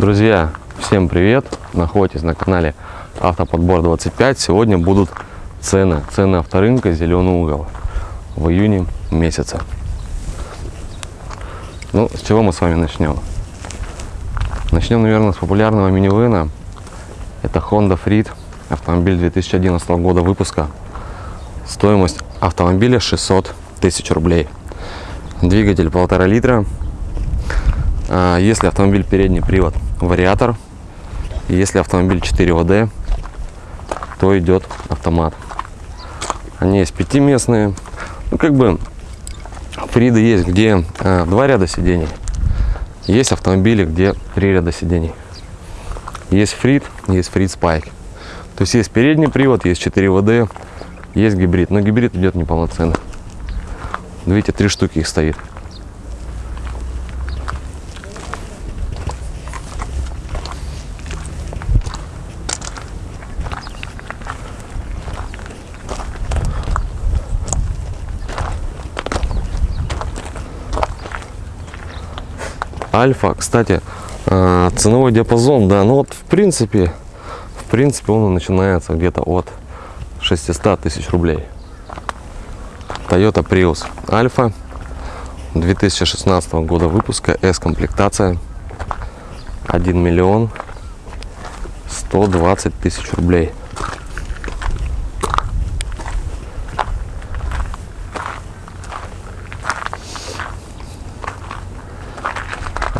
Друзья, всем привет! Находитесь на канале Автоподбор 25. Сегодня будут цены. Цены авторынка «Зеленый угол» в июне месяце. Ну, с чего мы с вами начнем? Начнем, наверное, с популярного минивэна. Это Honda Freed, автомобиль 2011 года выпуска. Стоимость автомобиля 600 тысяч рублей. Двигатель полтора литра. А, если автомобиль передний привод, вариатор. Если автомобиль 4 ВД, то идет автомат. Они есть пятиместные. Ну, как бы Фриды есть, где а, два ряда сидений. Есть автомобили, где три ряда сидений. Есть Фрид, есть Фрид Спайк. То есть есть передний привод, есть 4 ВД, есть гибрид. Но гибрид идет неполноценно. Видите, три штуки их стоит. Альфа, кстати, а, ценовой диапазон, да, ну вот в принципе, в принципе он начинается где-то от 600 тысяч рублей. Toyota Prius Альфа 2016 года выпуска, S-комплектация, 1 миллион 120 тысяч рублей.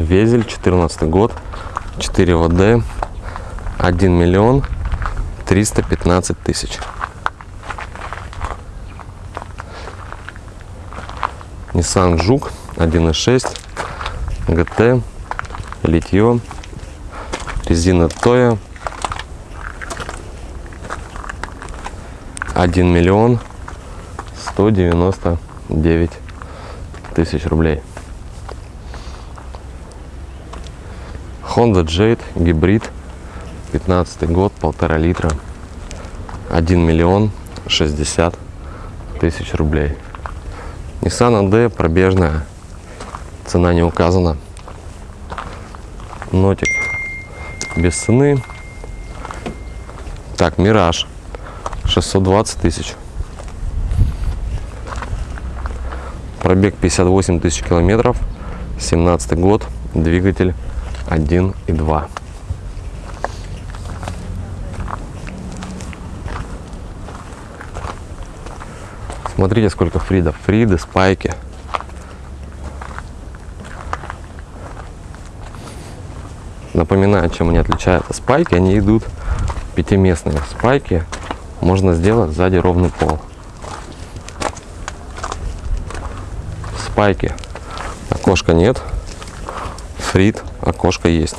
Везель, 14 год, 4 ВД, 1 миллион 315 тысяч. Nissan Жук 1.6 ГТ, литье, резина Тоя, 1 миллион 199 тысяч рублей. Honda Jade гибрид 15 год полтора литра 1 миллион 60 тысяч рублей. Nissan AD пробежная цена не указана. Нотик без цены. Так Мираж 620 тысяч. Пробег 58 тысяч километров 17 год двигатель 1 и 2. Смотрите, сколько фридов. Фриды, спайки. Напоминаю, чем они отличаются. Спайки, они идут пятиместные. Спайки можно сделать сзади ровный пол. Спайки. Окошка нет. Фрид окошко есть.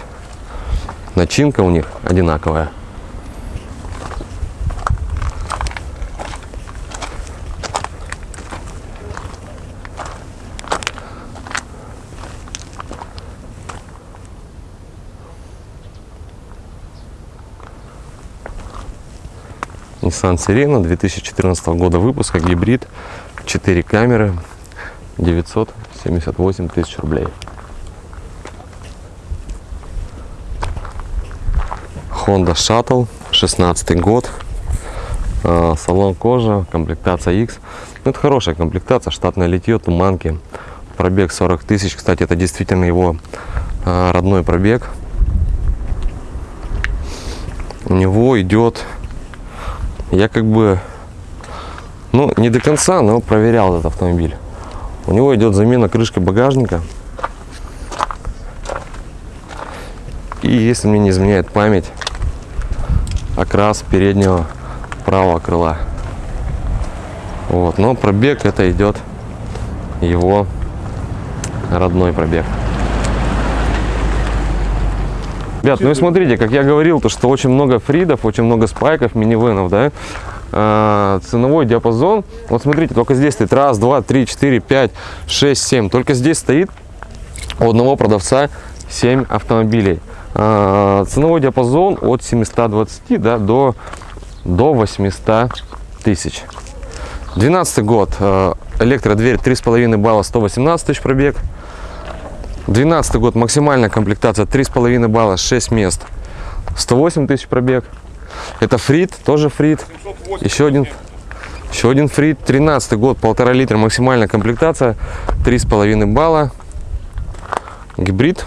Начинка у них одинаковая. Nissan Sirena 2014 года выпуска, гибрид, 4 камеры, 978 тысяч рублей. Honda Shuttle, 16 год. А, салон кожа, комплектация X. Ну, это хорошая комплектация, штатное литье, туманки. Пробег 40 тысяч. Кстати, это действительно его а, родной пробег. У него идет, я как бы, ну, не до конца, но проверял этот автомобиль. У него идет замена крышки багажника. И если мне не изменяет память, окрас переднего правого крыла. Вот, но пробег это идет его родной пробег. Ребят, ну и смотрите, как я говорил, то что очень много фридов, очень много спайков, минивенов, да, а, ценовой диапазон. Вот смотрите, только здесь стоит раз, два, три, четыре, пять, шесть, семь. Только здесь стоит у одного продавца 7 автомобилей. А, ценовой диапазон от 720 да, до, до 800 тысяч. 12 год, а, электродверь 3,5 балла, 118 тысяч пробег. 12 год, максимальная комплектация, 3,5 балла, 6 мест. 108 тысяч пробег. Это фрит, тоже фрит. Еще один, еще один фрит. 13 год, полтора литра, максимальная комплектация, 3,5 балла. Гибрид.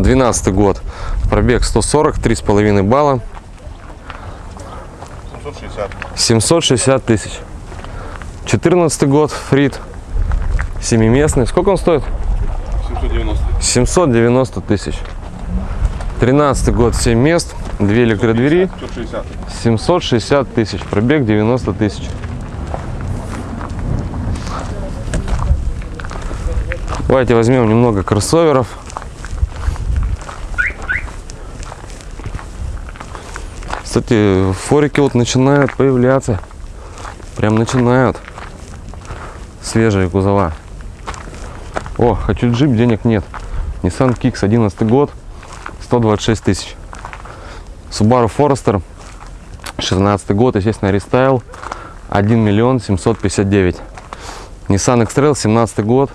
12 год, пробег 140, 3,5 балла. 760. 760 тысяч. 14 год, фрит, семиместный. Сколько он стоит? 790. 790 тысяч. 13 год, 7 мест, 2 электродвери, 760. 760 тысяч. Пробег 90 тысяч. Давайте возьмем немного кроссоверов. Кстати, форики вот начинают появляться. Прям начинают. Свежие кузова. О, хочу джип, денег нет. Nissan Kicks, 11 год, 126 тысяч. Subaru Forester, 16 год, естественно, рестайл, 1 миллион 759. Nissan X-Trail, 17 год,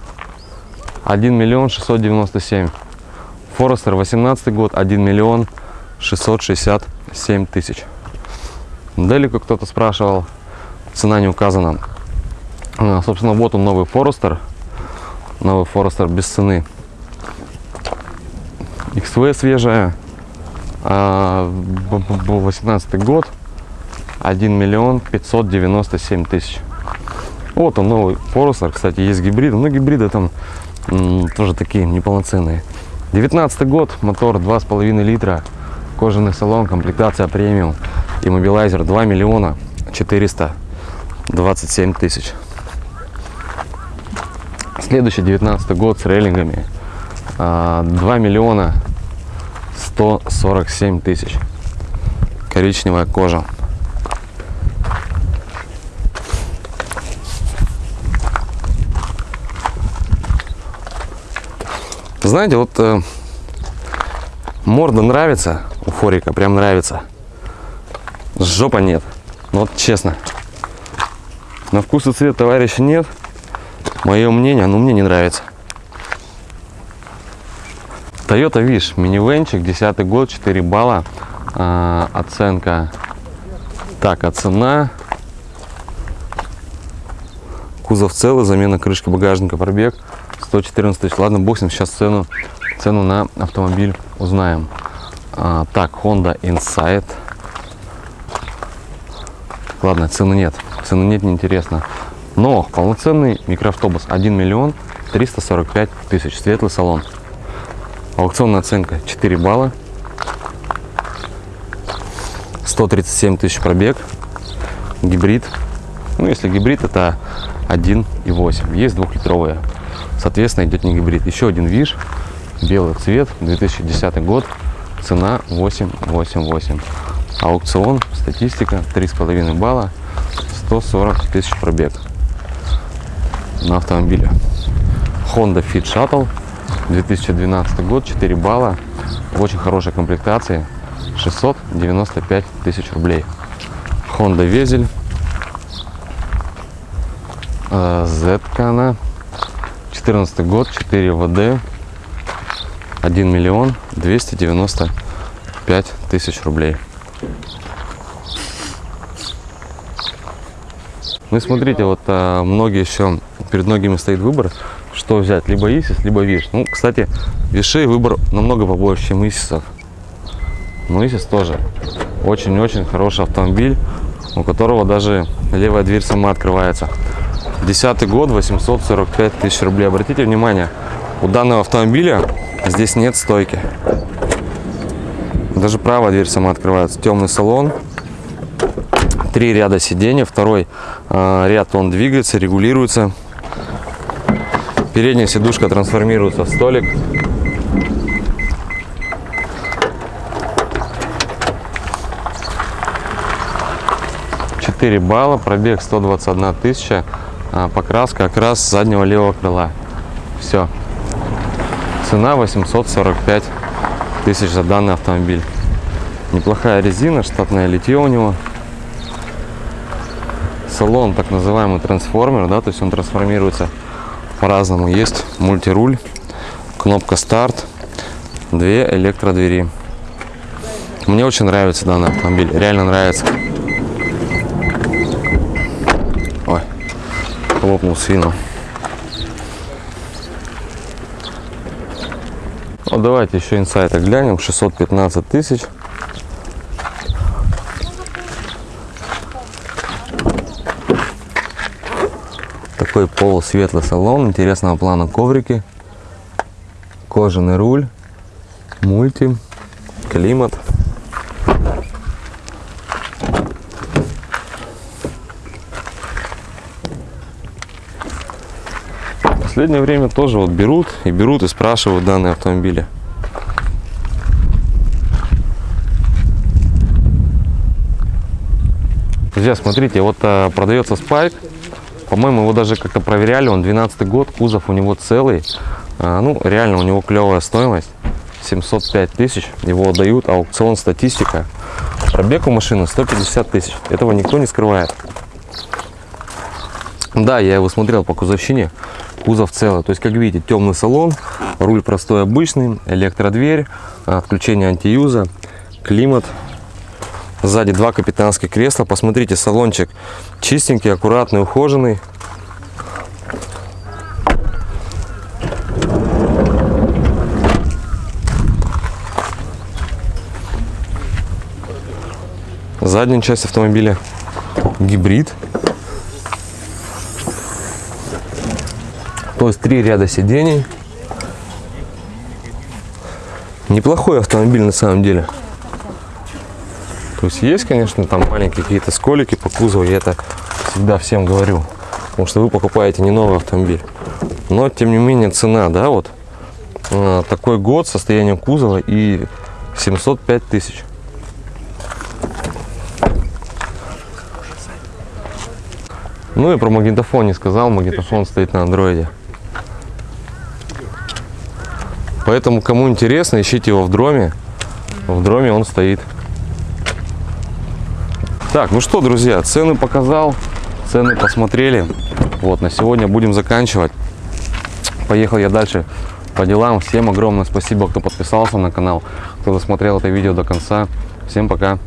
1 миллион 697. Forester, 18 год, 1 миллион 660 7000. Далеко кто-то спрашивал, цена не указана. А, собственно, вот он новый Forester. Новый Forester без цены. XV свежая. А, 18 год. 1 миллион 597 тысяч. Вот он новый Forester. Кстати, есть гибрид, Но гибриды там тоже такие неполноценные. 19 год. Мотор 2,5 литра. Кожаный салон. Комплектация премиум. Иммобилайзер 2 миллиона 427 тысяч. Следующий 19 год с рейлингами. а, 2 миллиона 147 тысяч. Коричневая кожа. Знаете, вот э, морда нравится у Форика, прям нравится. Жопа нет. Ну вот честно. На вкус и цвет товарища нет. Мое мнение, ну мне не нравится. Toyota Wish, минивенчик, 10 год, 4 балла. А, оценка. Так, а цена. Кузов целый, замена крышки багажника, пробег 114 тысяч. Ладно, бог сейчас цену, цену на автомобиль узнаем. А, так, Honda Insight. Ладно, цены нет. Цены нет, неинтересно. Но полноценный микроавтобус 1 миллион 345 тысяч. Светлый салон. Аукционная оценка 4 балла. 137 тысяч пробег. Гибрид. Ну, если гибрид, это 1,8. Есть двухлитровые. Соответственно, идет не гибрид. Еще один ВИЖ. Белый цвет. 2010 год. Цена 888. Аукцион. Статистика. 3,5 балла. 140 тысяч пробег на автомобиле. Honda Fit Shuttle. 2012 год. 4 балла. В очень хорошей комплектации. 695 тысяч рублей. Honda Везель. Z она. 14 год, 4 ВД. 1 миллион 295 тысяч рублей. Ну и смотрите, вот а, многие еще, перед многими стоит выбор, что взять, либо Исис, либо Виш. Ну, кстати, Вишей выбор намного побольше, чем Исисов. Но Исис тоже очень-очень хороший автомобиль, у которого даже левая дверь сама открывается. Десятый год, 845 тысяч рублей. Обратите внимание, у данного автомобиля здесь нет стойки. Даже правая дверь сама открывается. Темный салон, три ряда сидений, второй э, ряд он двигается, регулируется. Передняя сидушка трансформируется в столик. Четыре балла, пробег 121 тысяча, а, покраска окрас заднего левого крыла. Все. Цена 845 тысяч за данный автомобиль. Неплохая резина, штатное литье у него. Салон так называемый трансформер, да, то есть он трансформируется по-разному. Есть мультируль, кнопка старт, две электродвери. Мне очень нравится данный автомобиль, реально нравится. Ой, хлопнул свину. Ну, давайте еще инсайты глянем. 615 тысяч. Такой полусветлый салон, интересного плана коврики, кожаный руль, мульти, климат. Последнее время тоже вот берут и берут и спрашивают данные автомобили. Друзья, смотрите, вот а, продается спайк. По-моему, его даже как-то проверяли. Он 12 год, кузов у него целый. А, ну, реально, у него клевая стоимость. 705 тысяч. Его отдают. Аукцион, статистика. Пробег у машины 150 тысяч. Этого никто не скрывает. Да, я его смотрел по кузовщине. Кузов целый. То есть, как видите, темный салон. Руль простой обычный. Электродверь. Отключение антиюза. Климат. Сзади два капитанских кресла. Посмотрите, салончик чистенький, аккуратный, ухоженный. Задняя часть автомобиля гибрид. То есть три ряда сидений. Неплохой автомобиль на самом деле. То есть есть, конечно, там маленькие какие-то сколики по кузову, я это всегда всем говорю. Потому что вы покупаете не новый автомобиль. Но, тем не менее, цена, да, вот э, такой год, состояние кузова и 705 тысяч. Ну и про магнитофон не сказал, магнитофон стоит на андроиде. Поэтому, кому интересно, ищите его в дроме. В дроме он стоит. Так, ну что, друзья, цены показал, цены посмотрели. Вот, на сегодня будем заканчивать. Поехал я дальше по делам. Всем огромное спасибо, кто подписался на канал, кто досмотрел это видео до конца. Всем пока.